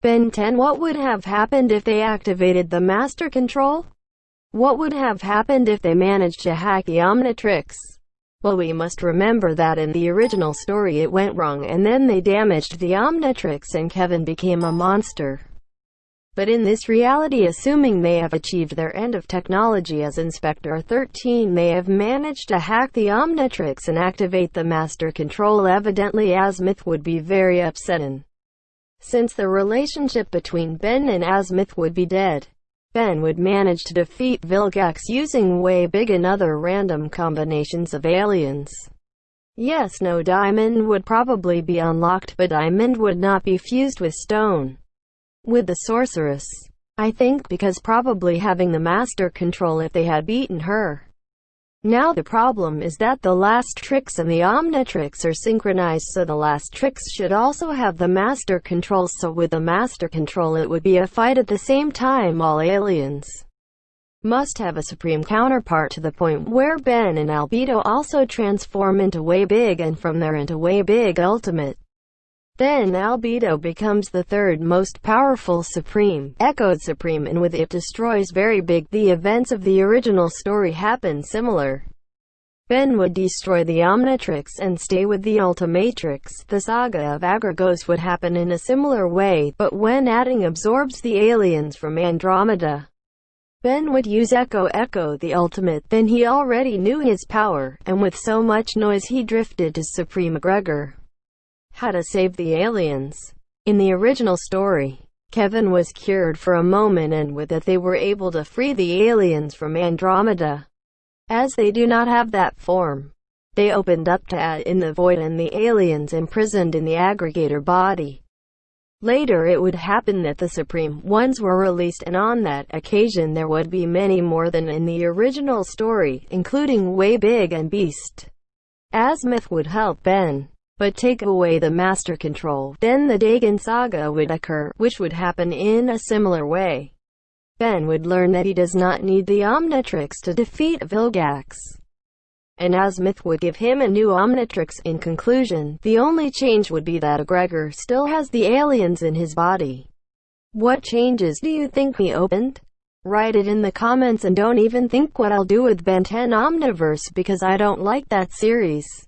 Ben 10 What would have happened if they activated the Master Control? What would have happened if they managed to hack the Omnitrix? Well we must remember that in the original story it went wrong and then they damaged the Omnitrix and Kevin became a monster. But in this reality assuming they have achieved their end of technology as Inspector 13 they have managed to hack the Omnitrix and activate the Master Control evidently Azimuth would be very upset since the relationship between Ben and Azimuth would be dead. Ben would manage to defeat Vilgax using way big and other random combinations of aliens. Yes, no diamond would probably be unlocked, but diamond would not be fused with stone. With the sorceress. I think because probably having the master control if they had beaten her. Now the problem is that the last tricks and the Omnitrix are synchronized so the last tricks should also have the master control so with the master control it would be a fight at the same time all aliens must have a supreme counterpart to the point where Ben and Albedo also transform into way big and from there into way big ultimate. Then Albedo becomes the third most powerful Supreme, Echoed Supreme and with it destroys Very Big. The events of the original story happen similar. Ben would destroy the Omnitrix and stay with the Ultimatrix. The saga of Aggregor's would happen in a similar way, but when adding absorbs the aliens from Andromeda. Ben would use Echo Echo the Ultimate, then he already knew his power, and with so much noise he drifted to Supreme Aggregor. How to Save the Aliens. In the original story, Kevin was cured for a moment and with it they were able to free the aliens from Andromeda. As they do not have that form, they opened up to add in the void and the aliens imprisoned in the aggregator body. Later it would happen that the Supreme Ones were released and on that occasion there would be many more than in the original story, including Way Big and Beast. Azimuth would help Ben but take away the master control. Then the Diagon saga would occur, which would happen in a similar way. Ben would learn that he does not need the Omnitrix to defeat Vilgax. And Azimuth would give him a new Omnitrix. In conclusion, the only change would be that Gregor still has the aliens in his body. What changes do you think he opened? Write it in the comments and don't even think what I'll do with Ben 10 Omniverse because I don't like that series.